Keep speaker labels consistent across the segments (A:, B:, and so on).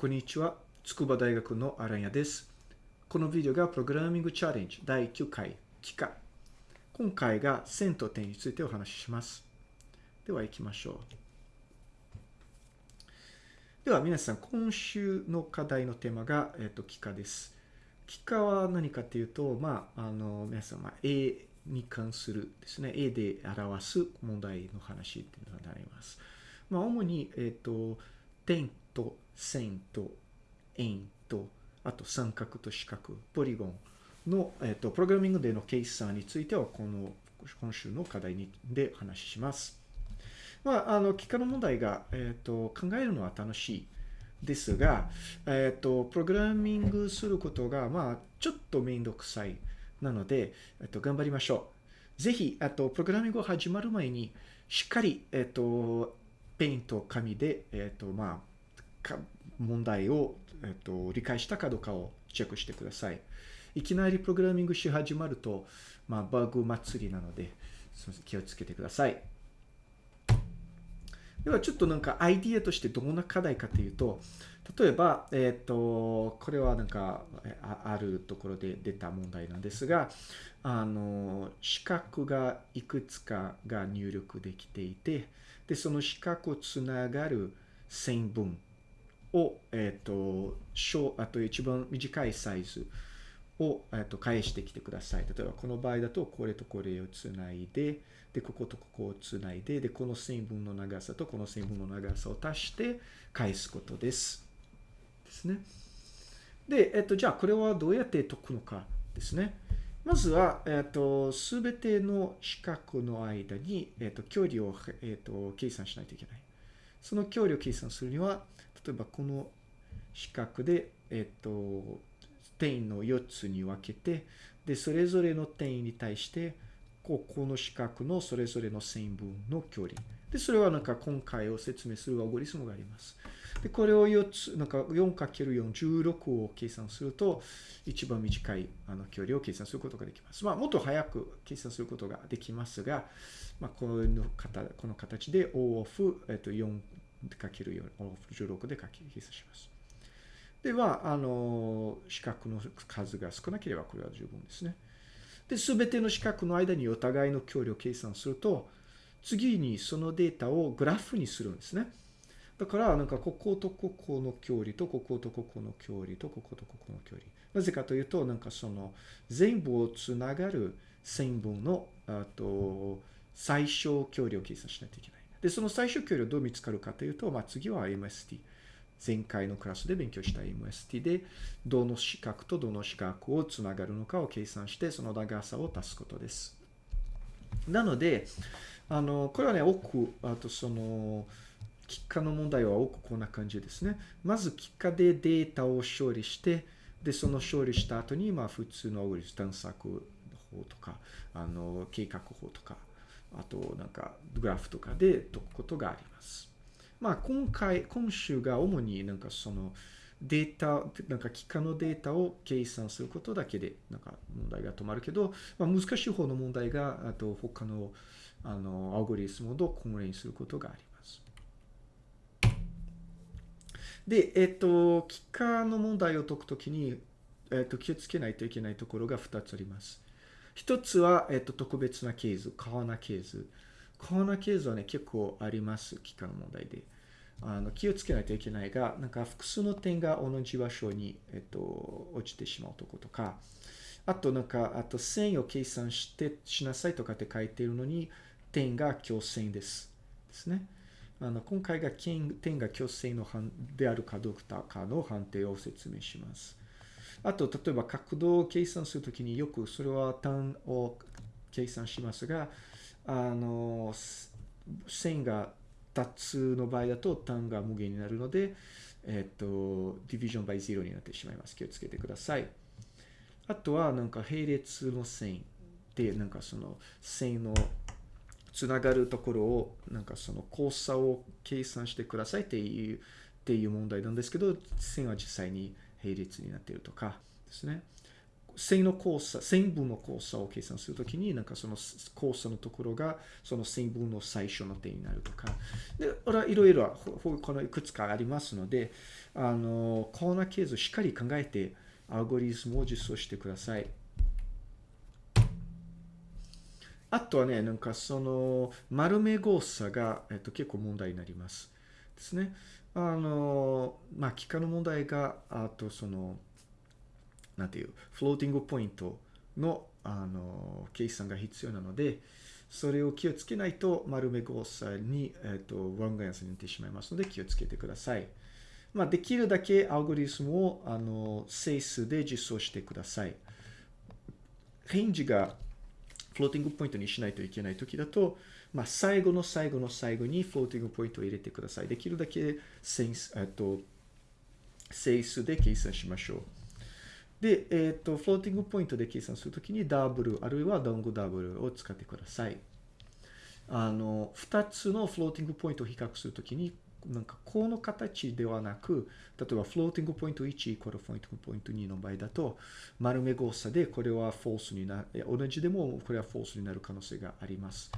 A: こんにちは。筑波大学のアランヤです。このビデオがプログラミングチャレンジ第9回、期間。今回が線と点についてお話しします。では行きましょう。では皆さん、今週の課題のテーマが、えっ、と、幾何です。幾何は何かというと、まあ、あの、皆さん、まあ、A に関するですね、A で表す問題の話っていうのになります。まあ、主に、えっ、と、点と線と円と、あと三角と四角、ポリゴンの、えっ、と、プログラミングでの計算については、この、今週の課題にで話します。まあ、あの、幾何の問題が、えっ、と、考えるのは楽しいですが、えっ、と、プログラミングすることが、まあ、ちょっとめんどくさい。なので、えっと、頑張りましょう。ぜひ、あと、プログラミングを始まる前に、しっかり、えっと、ペイント紙で、えっと、まあ、問題を、えっと、理解したかどうかをチェックしてください。いきなりプログラミングし始まると、まあ、バグ祭りなので、気をつけてください。では、ちょっとなんかアイディアとしてどんな課題かというと、例えば、えっ、ー、と、これはなんかあるところで出た問題なんですが、あの、四角がいくつかが入力できていて、で、その四角をつながる線分を、えっ、ー、と、小、あと一番短いサイズを、えっ、ー、と、返してきてください。例えば、この場合だと、これとこれをつないで、で、こことここをつないで、で、この線分の長さとこの線分の長さを足して返すことです。ですね。で、えっと、じゃあこれはどうやって解くのかですね。まずは、えっと、すべての四角の間に、えっと、距離を、えっと、計算しないといけない。その距離を計算するには、例えばこの四角で、えっと、点の4つに分けて、で、それぞれの点に対して、ここの四角のそれぞれの線分の距離。で、それはなんか今回を説明するアルゴリスムがあります。で、これを4つ、なんか 4×4、16を計算すると、一番短いあの距離を計算することができます。まあ、もっと早く計算することができますが、まあ、この形この形で O of、えっと、4×4、O of 16で計算します。では、あの、四角の数が少なければこれは十分ですね。で、すべての四角の間にお互いの距離を計算すると、次にそのデータをグラフにするんですね。だから、なんか、こことここの距離と、こことここの距離と、こことここの距離。なぜかというと、なんかその、全部をつながる線分の、あと、最小距離を計算しないといけない。で、その最小距離をどう見つかるかというと、まあ、次は MST。前回のクラスで勉強した MST で、どの四角とどの四角をつながるのかを計算して、その長さを足すことです。なので、あの、これはね、奥、あとその、幾何の問題は多くこんな感じですね。まず幾何でデータを処理して、で、その処理した後に、まあ普通のアグリス探索法とか、あの、計画法とか、あとなんかグラフとかで解くことがあります。まあ今回、今週が主になんかそのデータ、なんか幾何のデータを計算することだけでなんか問題が止まるけど、まあ、難しい方の問題が、あと他のあのアルゴリスムを混乱することがあります。で、えっと、幾何の問題を解くときに、えっと、気をつけないといけないところが2つあります。一つは、えっと、特別なケース、カーナケース。カーナケースはね、結構あります。幾何の問題で。あの気をつけないといけないが、なんか複数の点が同じ場所に、えっと、落ちてしまうとことか、あとなんか、あと線を計算してしなさいとかって書いているのに、点が強線です。ですね。あの今回が点が虚線のであるかどうかの判定を説明します。あと、例えば角度を計算するときによくそれは単を計算しますが、あの、線が2つの場合だと単が無限になるので、えっと、ディビジョン by 0になってしまいます。気をつけてください。あとは、なんか並列の線で、なんかその線のつながるところを、なんかその交差を計算してくださいっていう、っていう問題なんですけど、線は実際に並列になっているとかですね。線の交差、線分の交差を計算するときに、なんかその交差のところが、その線分の最初の点になるとか。で、これはいろいろ、このいくつかありますので、あの、コーナーケースをしっかり考えて、アルゴリズムを実装してください。あとはね、なんかその、丸め誤差が、えっと、結構問題になります。ですね。あの、まあ、機械の問題が、あとその、なんていう、フローティングポイントの、あの、計算が必要なので、それを気をつけないと、丸め誤差に、えっと、ワンガンスになってしまいますので、気をつけてください。まあ、できるだけアルゴリズムを、あの、整数で実装してください。レンジがフローティングポイントにしないといけない時だと、まあ、最後の最後の最後にフローティングポイントを入れてください。できるだけセンス、えっと、整数で計算しましょう。で、えっと、フローティングポイントで計算するときにダブル、あるいはロングダブルを使ってください。あの、二つのフローティングポイントを比較するときに、なんかこの形ではなく、例えばフローティングポイント1イコールフローティングポイント2の場合だと、丸め誤差でこれはフォースになる、同じでもこれはフォースになる可能性があります。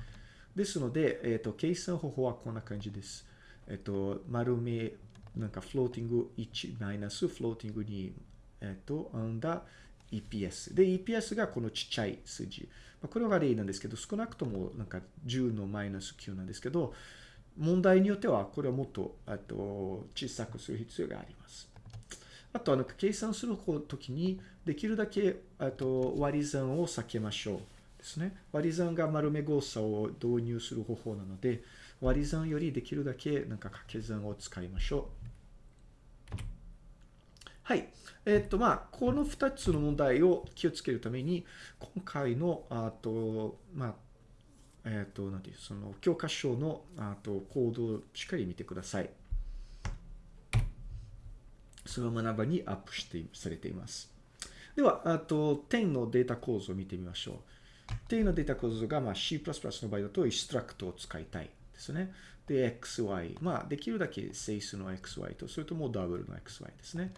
A: ですので、えっ、ー、と、計算方法はこんな感じです。えっ、ー、と、丸め、なんかフローティング1マイナスフローティング2、えっ、ー、と、アンダー EPS。で、EPS がこのちっちゃい数字。まあ、これは例なんですけど、少なくともなんか10のマイナス9なんですけど、問題によっては、これはもっと、と、小さくする必要があります。あと、あの、計算するときに、できるだけ、と、割り算を避けましょう。ですね。割り算が丸め誤差を導入する方法なので、割り算よりできるだけ、なんか掛け算を使いましょう。はい。えっ、と、まあ、この2つの問題を気をつけるために、今回の、あと、まあ、えっ、ー、と、なんていう、その教科書の、あと、コードをしっかり見てください。その学ばにアップしてされています。では、あと、点のデータ構造を見てみましょう。点のデータ構造が、まあ、C++ の場合だと、インストラクトを使いたいですね。で、XY。まあ、できるだけ整数の XY と、それともダブルの XY ですね。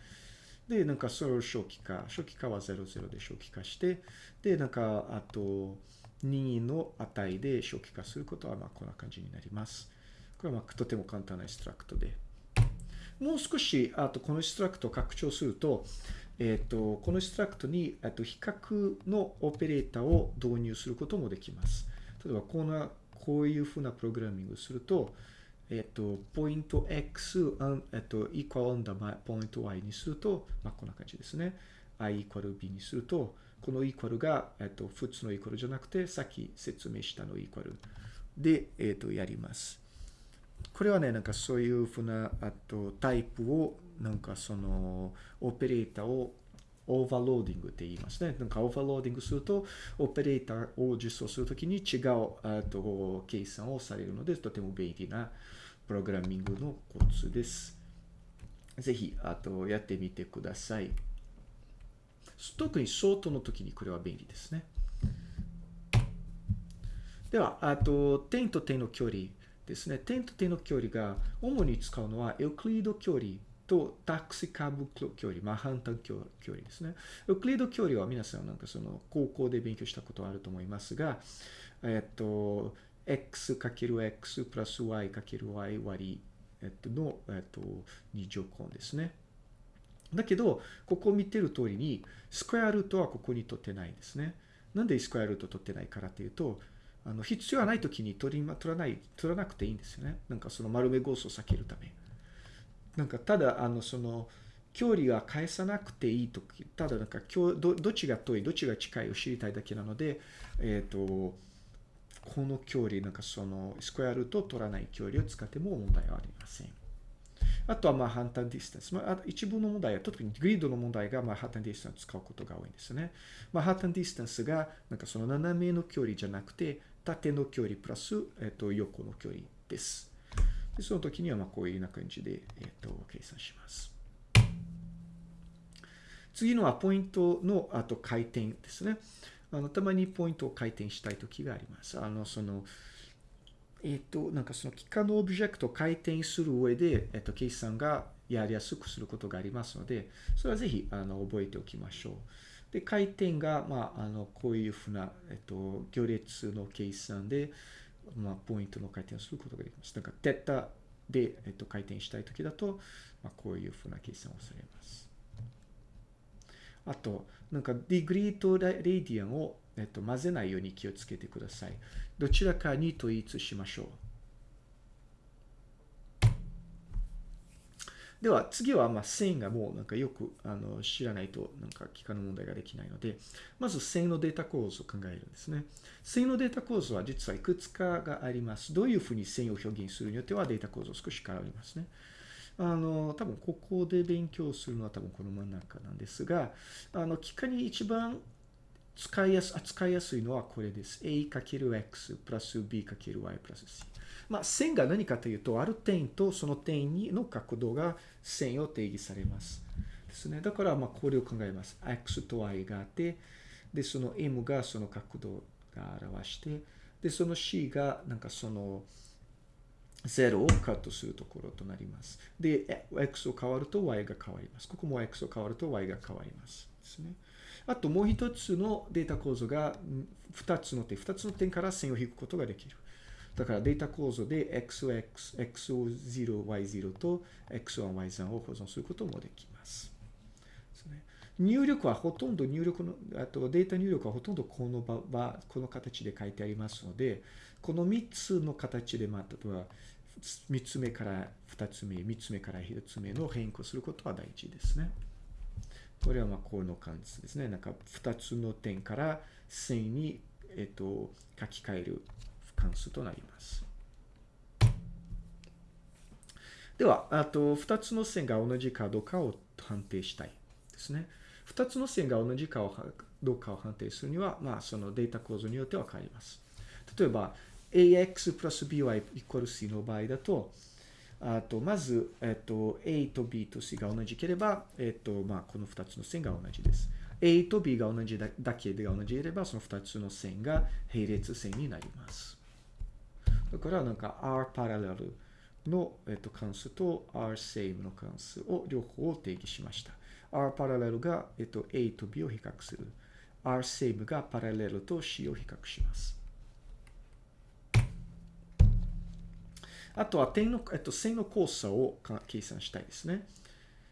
A: で、なんかそれを初期化。初期化は00で初期化して、で、なんか、あと、任意の値で初期化することは、まあ、こんな感じになります。これは、まあ、とても簡単なインストラクトで。もう少し、あと、このインストラクトを拡張すると、えっ、ー、と、このインストラクトに、えっと、比較のオペレーターを導入することもできます。例えば、こんな、こういうふうなプログラミングをすると、えっ、と、ポイント x、えっ、と、イコール on the ポイント y にすると、まあ、こんな感じですね。i イコール b にすると、このイコールが、えっと、普通のイコールじゃなくて、さっき説明したのイコールで、えっと、やります。これはね、なんかそういうふうな、あと、タイプを、なんかその、オペレーターを overloading って言いますね。なんか overloading すると、オペレーターを実装するときに違うあと計算をされるので、とても便利なプログラミングのコツです。ぜひ、あと、やってみてください。特にソートの時にこれは便利ですね。では、あと、点と点の距離ですね。点と点の距離が主に使うのはエクリード距離とタクシカブ距離、マハンタン距離ですね。エクリード距離は皆さんなんかその高校で勉強したことあると思いますが、えっと、x×x プラス y×y 割り、えっと、の、えっと、二乗根ですね。だけど、ここを見てる通りに、スクエアルートはここに取ってないんですね。なんで square root 取ってないからっていうと、あの、必要はない時に取り、ま取らない、取らなくていいんですよね。なんかその丸め誤差を避けるため。なんか、ただ、あの、その、距離は返さなくていいとき、ただなんかど、どっちが遠い、どっちが近いを知りたいだけなので、えっ、ー、と、この距離、なんかその、 square root を取らない距離を使っても問題はありません。あとはまあ Manhattan distance。まあ、一部の問題は、特にグリッドの問題がまあ Manhattan distance を使うことが多いんですね。まあ、 Manhattan distance が、なんかその斜めの距離じゃなくて、縦の距離プラス、えっと、横の距離です。でその時にはまあこういうような感じで、えっと、計算します。次のはポイントのあと回転ですね。あのたまにポイントを回転したい時があります。あのそのえっ、と、なんかその幾何のオブジェクトを回転する上で、えっ、と、計算がやりやすくすることがありますので、それはぜひ、あの、覚えておきましょう。で、回転が、まあ、あの、こういうふうな、えっと、行列の計算で、まあ、ポイントの回転をすることができます。だか、テッタで、えっと、回転したいときだと、まあ、こういうふうな計算をされます。あと、なんか、 degree と radian を、えっと、混ぜないように気をつけてください。どちらかに統一しましょう。では次はまあ線がもうなんかよくあの知らないとなんか機関の問題ができないので、まず線のデータ構造を考えるんですね。線のデータ構造は実はいくつかがあります。どういうふうに線を表現するによってはデータ構造少し変わりますね。あの、多分ここで勉強するのは多分この真ん中なんですが、あの、機械に一番使いやす、扱いやすいのはこれです。a×x プラス b×y プラス c。まあ、線が何かというと、ある点とその点にの角度が線を定義されます。ですね。だから、まあ、これを考えます。x と y があって、で、その m がその角度が表して、で、その c がなんかその0をカットするところとなります。で、x を変わると y が変わります。ここも x を変わると y が変わります。ですね。あともう一つのデータ構造が2つの点、2つの点から線を引くことができる。だからデータ構造で xx、xo0、y0 と x1、y3 を保存することもできます。入力はほとんど入力の、あとデータ入力はほとんどこの場、この形で書いてありますので、この3つの形でまたは、3つ目から2つ目、3つ目から1つ目の変更することは大事ですね。これはまあこの感じですね。なんか2つの点から線に、えっと、書き換える関数となります。では、あと2つの線が同じかどうかを判定したいですね。2つの線が同じかどうかを判定するには、まあ、そのデータ構造によっては変わります。例えば、ax プラス by イコール c の場合だと、あと、まず、えっと、a と b と c が同じければ、えっと、まあ、この2つの線が同じです。a と b が同じだけで同じでれば、その2つの線が並列線になります。だからなんか R パラレルの、えっと、関数と R セイムの関数を両方を定義しました。R パラレルが、えっと、A と B を比較する。R セイムがパラレルと C を比較します。あとは点の、えっと、線の交差を計算したいですね。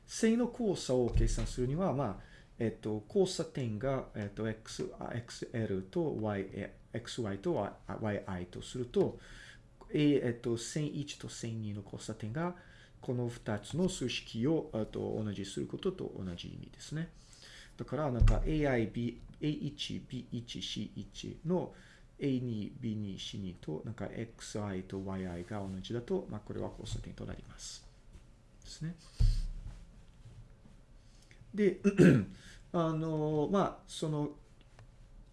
A: 線の交差を計算するには、まあ、えっと、交差点が、えっと、x、xl と y、xy と yi とすると、えっと、線1と線2の交差点が、この2つの数式をと同じすることと同じ意味ですね。だから、なんか AI、B、A1、B1、C1 の A2、B2、C2 と、なんか XI と YI が同じだと、まあ、これは交差点となります。ですね。で、あの、まあ、その、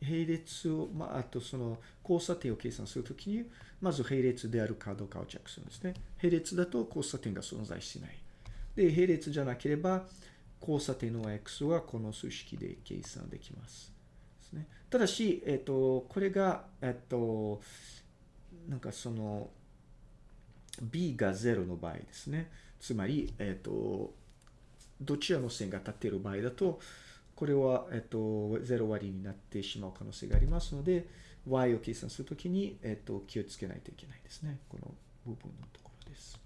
A: 並列を、まあ、あとその交差点を計算するときに、まず並列であるかどうかをチェックするんですね。並列だと交差点が存在しない。で、並列じゃなければ、交差点の x はこの数式で計算できます。ですね、ただし、えっ、と、これが、えっ、と、なんかその、b が0の場合ですね。つまり、えっ、と、どちらの線が立っている場合だと、これは、えっと、0割になってしまう可能性がありますので、y を計算するときに、えっと、気をつけないといけないですね。この部分のところです。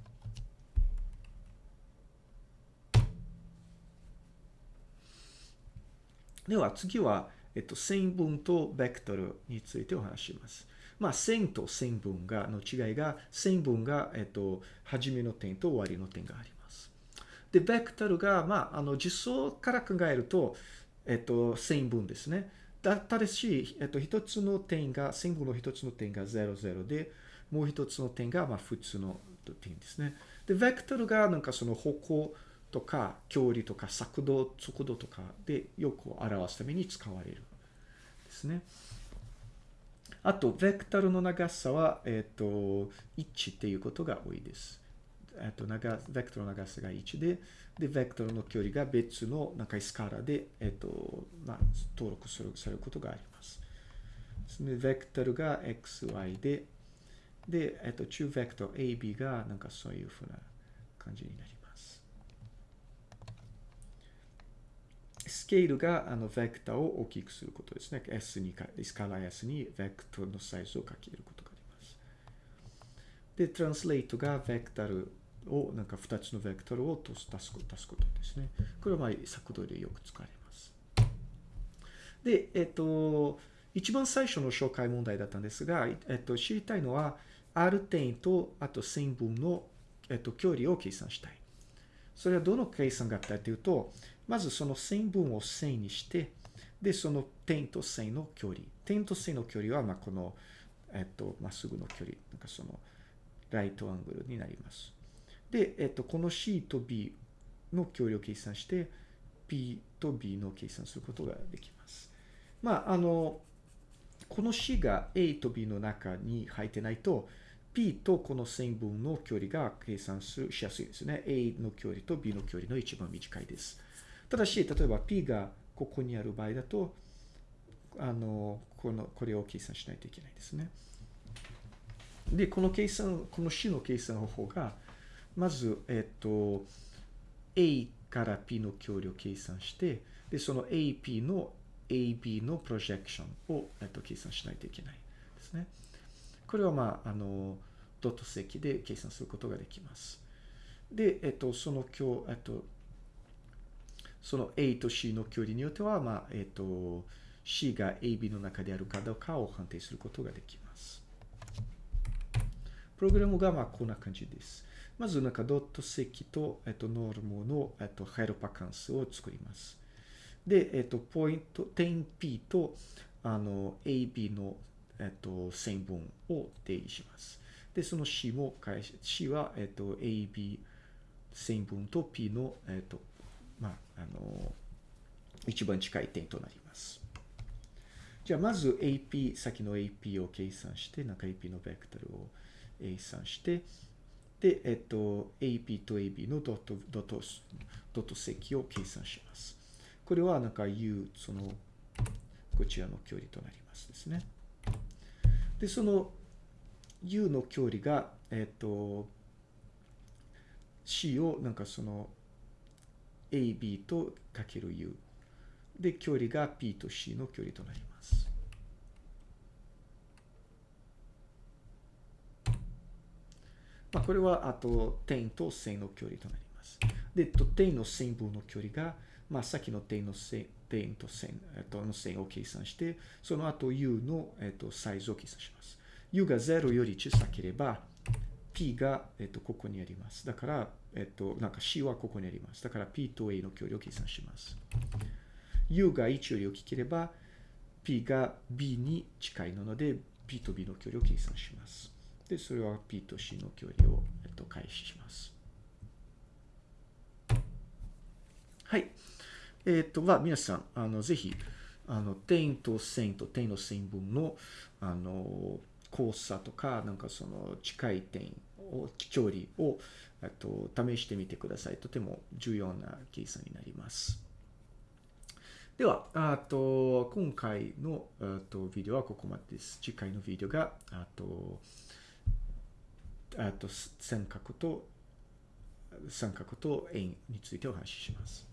A: では次は、えっと、線分とベクトルについてお話します。まあ、線と線分がの違いが、線分が、えっと、初めの点と終わりの点があります。で、ベクトルが、まあ、あの、実装から考えると、えっと、線分ですね。だただし、えっと、一つの点が、線分の一つの点が0、0で、もう一つの点が、まあ、普通の点ですね。で、ベクトルが、なんかその方向とか、距離とか、速度、速度とかでよく表すために使われる。ですね。あと、ベクトルの長さは、えっと、1っていうことが多いです。えっと、長、ベクトルの長さが1で、で、ベクトルの距離が別のなんかスカラで、えっと、まあ、登録する、されることがあります。ですね、ベクトルが xy で、で、えっと、中ベクトル ab がなんかそういうふうな感じになります。スケールがあのベクターを大きくすることですね。S にか、スカラ S にベクターのサイズをかけることがあります。で、トランスレートがベクタルを、なんか2つのベクタルを足す足す足すことですね。これはまあ作動でよく使われます。で、えっと、一番最初の紹介問題だったんですが、えっと、知りたいのは、R 点と、あと線分の、えっと、距離を計算したい。それはどの計算があったというと、まずその線分を線にして、で、その点と線の距離。点と線の距離は、まあ、この、えっと、まっすぐの距離。なんかその、ライトアングルになります。で、えっと、この C と B の距離を計算して、P と B の計算することができます。まあ、あの、この C が A と B の中に入ってないと、P とこの線分の距離が計算しやすいですね。A の距離と B の距離の一番短いです。ただし、例えば P がここにある場合だと、あの、この、これを計算しないといけないですね。で、この計算、この C の計算方法が、まず、えっと、A から P の距離を計算して、で、その AP の AB のプロジェクションを、えっと、計算しないといけないですね。これはまあ、あの、ドット積で計算することができます。で、えっと、その今日、えっと、その A と C の距離によっては、まあ、えっと、C が AB の中であるかどうかを判定することができます。プログラムがまあこんな感じです。まずなんかドット積と、えっと、ノルムの、えっと、ヘルパ関数を作ります。で、えっと、ポイント、点 P と、あの、AB のえっと、線分を定義します。で、その C も返し、C は、えっと、AB 線分と P の、えっと、まあ、あの、一番近い点となります。じゃあ、まず AP、先の AP を計算して、なんか AP のベクトルを計算して、で、えっと、AP と AB のドット、ドット、ドット積を計算します。これはなんか U、その、こちらの距離となりますですね。で、その U の距離が、えっ、と、C をなんかその AB とかける U。で、距離が P と C の距離となります。まあ、これは、あと、点と線の距離となります。で、と点の線分の距離が、まあ、さっきの点の線点と線、えっと、の線を計算して、その後 u の、えっと、サイズを計算します。u が0より小さければ、p が、えっと、ここにあります。だから、えっと、なんか c はここにあります。だから p と a の距離を計算します。u が1より大きければ、p が b に近いので、p と b の距離を計算します。で、それは p と c の距離を、えっと、開始します。はい。えっ、ー、と、は、皆さん、あの、ぜひ、あの、点と線と点の線分の、あの、交差とか、なんかその近い点を、距離を、えっと、試してみてください。とても重要な計算になります。では、あと、今回の、あと、ビデオはここまでです。次回のビデオが、あと、あと、三角と、三角と円についてお話しします。